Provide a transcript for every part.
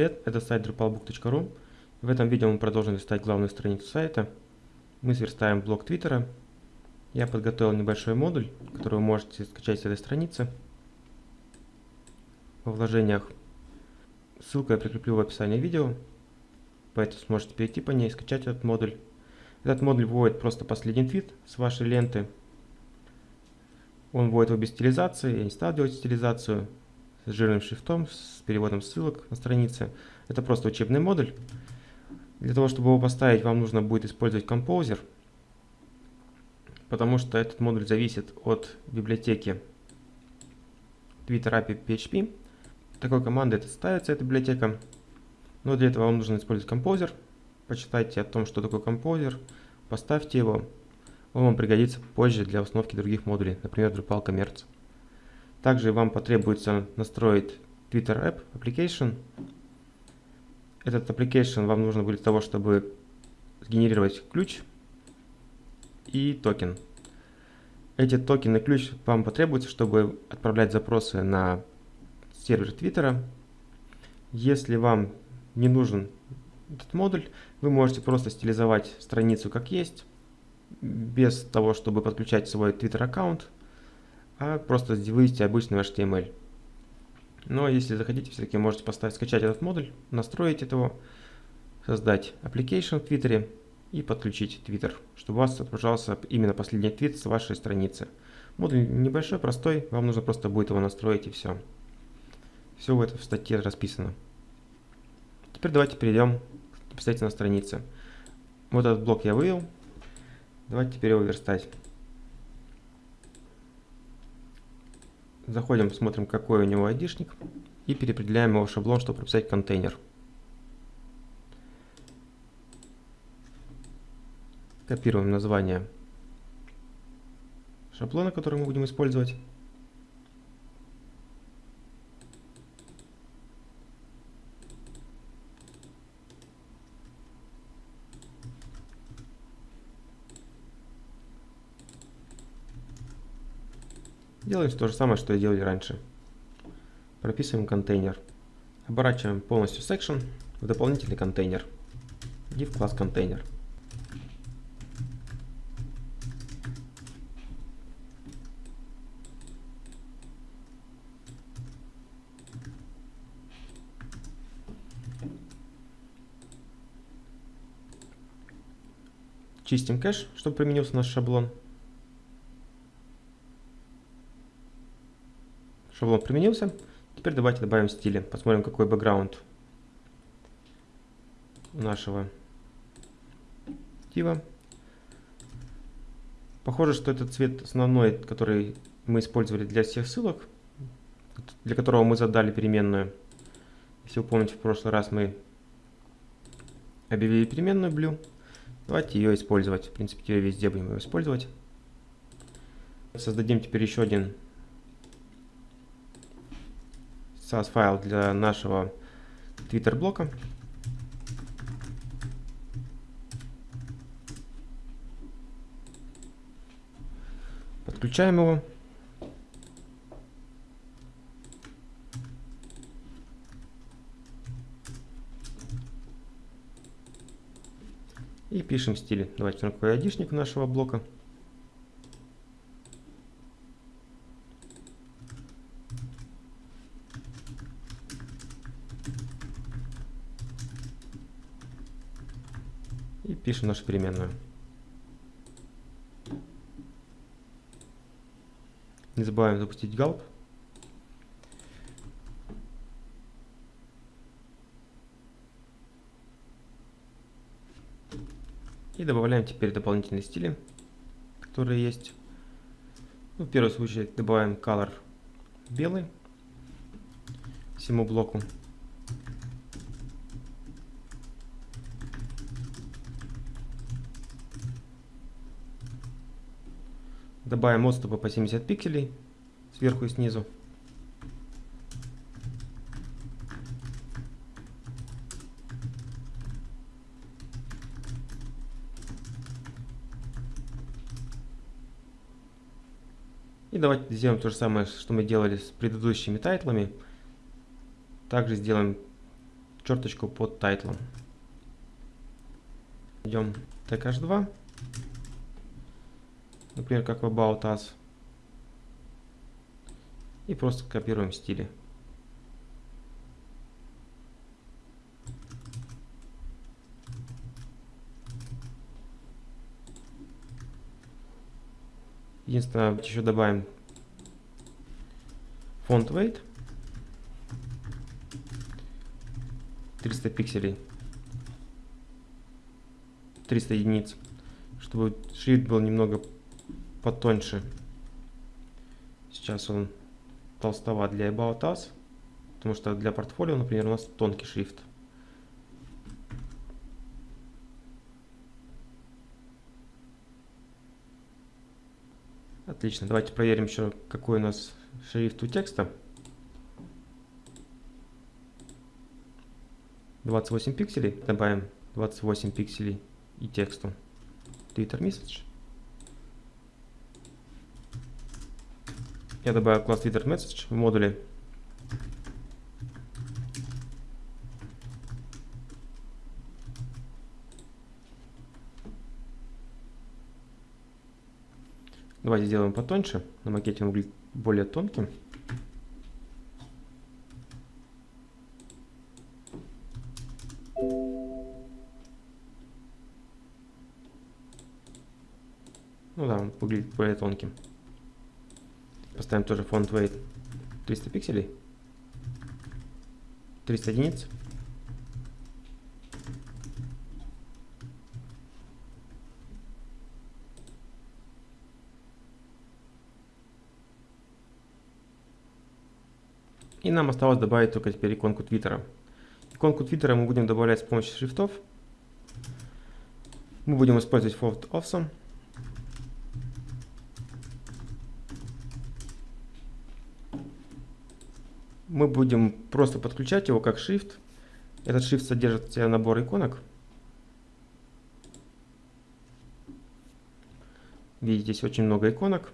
привет, это сайт drupalbook.ru. В этом видео мы продолжим листать главную страницу сайта. Мы сверстаем блок Твиттера. Я подготовил небольшой модуль, который вы можете скачать с этой страницы. Во вложениях ссылку я прикреплю в описании видео, поэтому сможете перейти по ней и скачать этот модуль. Этот модуль вводит просто последний твит с вашей ленты. Он вводит его без стилизации, я не стал делать стилизацию, с жирным шрифтом, с переводом ссылок на странице. Это просто учебный модуль. Для того, чтобы его поставить, вам нужно будет использовать Composer, потому что этот модуль зависит от библиотеки Twitter API PHP. Такой командой это ставится, эта библиотека. Но для этого вам нужно использовать Composer. Почитайте о том, что такое Composer, поставьте его. Он вам пригодится позже для установки других модулей, например, Drupal Commerce. Также вам потребуется настроить Twitter App Application. Этот application вам нужно будет для того, чтобы сгенерировать ключ и токен. Эти токены и ключ вам потребуются, чтобы отправлять запросы на сервер Твиттера. Если вам не нужен этот модуль, вы можете просто стилизовать страницу как есть, без того, чтобы подключать свой Twitter аккаунт а просто вывести обычный HTML. Но если захотите, все-таки можете поставить, скачать этот модуль, настроить этого, создать application в Твиттере и подключить Twitter, чтобы у вас отображался именно последний твит с вашей страницы. Модуль небольшой, простой, вам нужно просто будет его настроить и все. Все в этом в статье расписано. Теперь давайте перейдем непосредственно на странице. Вот этот блок я вывел. Давайте теперь его верстать. Заходим, смотрим, какой у него айдишник. И переопределяем его шаблон, чтобы прописать контейнер. Копируем название шаблона, который мы будем использовать. Делаем то же самое, что и делали раньше. Прописываем контейнер. Оборачиваем полностью section в дополнительный контейнер. Div класс контейнер. Чистим кэш, чтобы применился наш шаблон. Шаблон применился. Теперь давайте добавим стили. Посмотрим, какой бэкграунд нашего дива. Похоже, что этот цвет основной, который мы использовали для всех ссылок, для которого мы задали переменную. Если вы помните, в прошлый раз мы объявили переменную blue. Давайте ее использовать. В принципе, ее везде будем ее использовать. Создадим теперь еще один SAS файл для нашего Twitter блока. Подключаем его. И пишем стиль. Давайте какой айдишник нашего блока. и пишем нашу переменную. Не забываем запустить gulp. И добавляем теперь дополнительные стили, которые есть. Ну, в первом случае добавим color белый всему блоку. Добавим отступы по 70 пикселей сверху и снизу. И давайте сделаем то же самое, что мы делали с предыдущими тайтлами. Также сделаем черточку под тайтлом. Идем tag h2. Например, как в About Us. И просто копируем стили. Единственное, еще добавим font weight 300 пикселей 300 единиц чтобы шрифт был немного потоньше сейчас он толстоват для About Us потому что для портфолио например у нас тонкий шрифт Отлично, давайте проверим еще, какой у нас шрифт у текста. 28 пикселей. Добавим 28 пикселей и тексту. Twitter Message. Я добавил класс Twitter Message в модуле. Давайте сделаем потоньше. На макете он выглядит более тонким. Ну да, он выглядит более тонким. Поставим тоже font weight 300 пикселей. 300 единиц. И нам осталось добавить только теперь иконку Твиттера. Иконку Твиттера мы будем добавлять с помощью шрифтов. Мы будем использовать Font Awesome. Мы будем просто подключать его как шрифт. Этот шрифт содержит в себе набор иконок. Видите, здесь очень много иконок.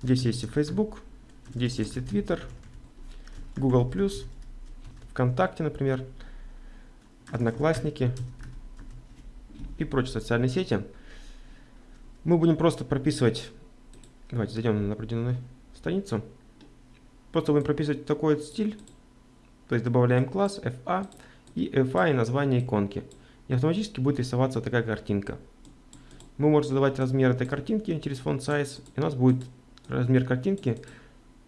Здесь есть и Facebook, здесь есть и Twitter, Google+, ВКонтакте, например, Одноклассники и прочие социальные сети. Мы будем просто прописывать, давайте зайдем на определенную страницу, просто будем прописывать такой стиль, то есть добавляем класс FA и FA и название иконки. И автоматически будет рисоваться такая картинка. Мы можем задавать размер этой картинки через font size, и у нас будет размер картинки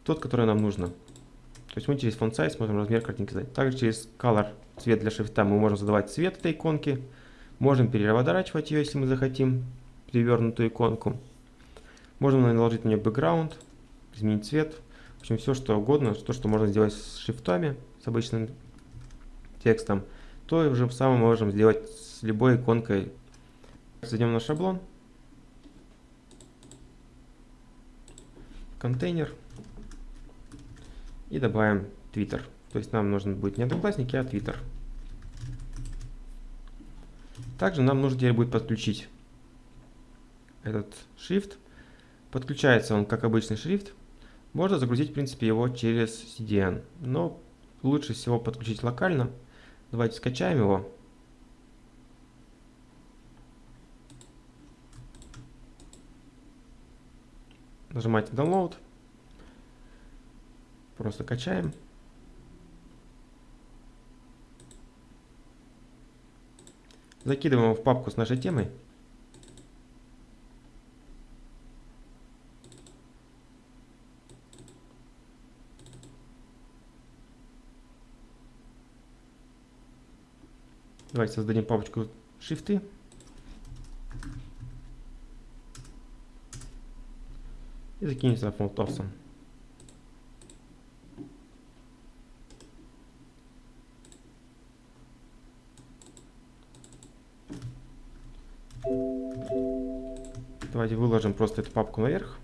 тот, который нам нужно. То есть мы через font size можем размер картинки задать. Также через color, цвет для шрифта, мы можем задавать цвет этой иконки. Можем переворачивать ее, если мы захотим, перевернутую иконку. Можем наложить на нее background, изменить цвет. Общем, все что угодно, то, что можно сделать с шрифтами, с обычным текстом, то уже самое можем сделать с любой иконкой. Зайдем на шаблон. Контейнер и добавим Twitter. То есть нам нужен будет не Одноклассники, а Twitter. Также нам нужно теперь будет подключить этот шрифт. Подключается он как обычный шрифт. Можно загрузить, в принципе, его через CDN. Но лучше всего подключить локально. Давайте скачаем его. Нажимаете Download. Просто качаем. Закидываем его в папку с нашей темой. Давайте создадим папочку шрифты. И закинем сюда фонд Awesome. Давайте выложим просто эту папку наверх.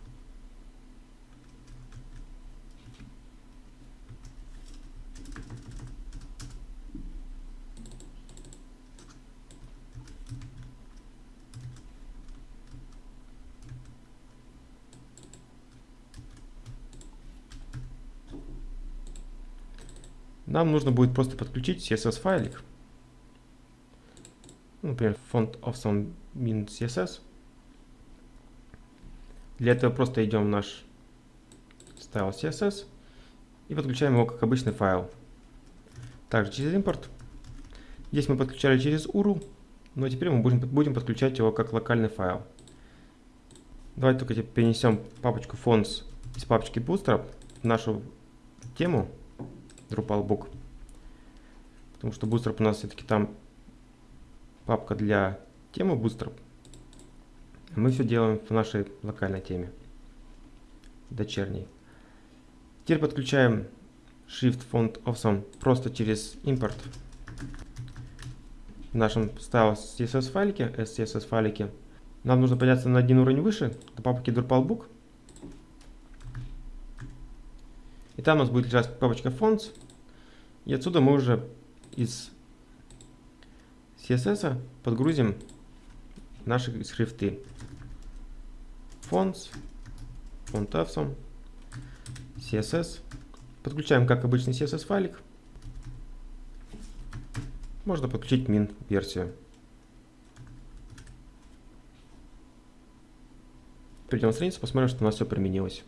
Нам нужно будет просто подключить CSS файлик. Например, font of some CSS. Для этого просто идем в наш style CSS и подключаем его как обычный файл. Также через импорт. Здесь мы подключали через URL, но теперь мы будем, будем подключать его как локальный файл. Давайте только перенесем папочку fonts из папочки Bootstrap в нашу тему Drupalbook. Потому что Bootstrap у нас все-таки там папка для темы Bootstrap. Мы все делаем в нашей локальной теме, дочерней. Теперь подключаем Shift Font Awesome просто через импорт в нашем style CSS файлике, SCSS файлике. Нам нужно подняться на один уровень выше, до папки Drupalbook. И там у нас будет лежать папочка Fonts. И отсюда мы уже из CSS подгрузим наши шрифты. Fonts, Font Awesome, CSS. Подключаем как обычный CSS файлик. Можно подключить min версию. Перейдем на страницу, посмотрим, что у нас все применилось.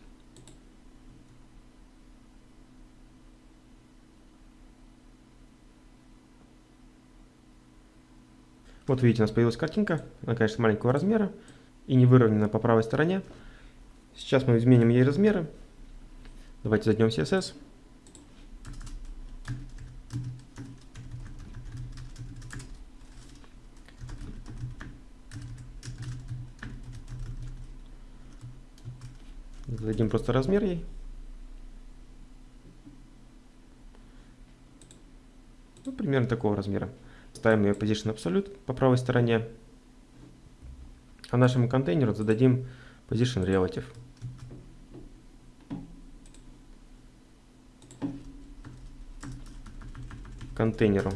Вот видите, у нас появилась картинка. Она, конечно, маленького размера и не выровнена по правой стороне. Сейчас мы изменим ей размеры. Давайте зайдем в CSS. Зададим просто размер ей. Ну, примерно такого размера. Ставим ее Position Absolute по правой стороне. А нашему контейнеру зададим Position Relative. Контейнеру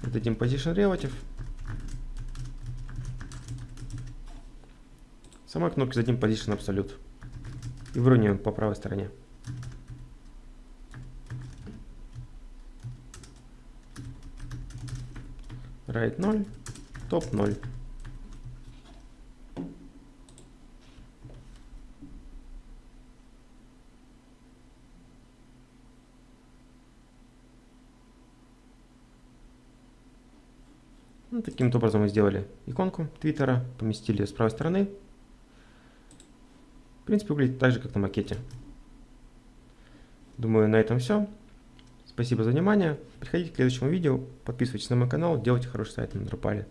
зададим Position Relative. Самой кнопке зададим Position Absolute. И выровняем по правой стороне. Right 0, топ 0. Ну, таким образом мы сделали иконку Твиттера, поместили ее с правой стороны. В принципе, выглядит так же, как на макете. Думаю, на этом все. Спасибо за внимание. Приходите к следующему видео, подписывайтесь на мой канал, делайте хороший сайт на Drupal.